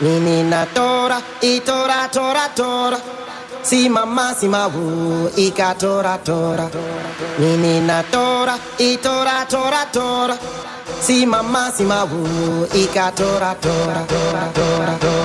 Menina tora, e tora, tora, tora. Si mama si mahu, wu, ika tora, tora. Menina tora, e tora, tora, tora. Si mama si mahu, wu, ika tora, tora, tora, tora, tora.